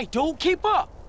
Hey, dude. Keep up.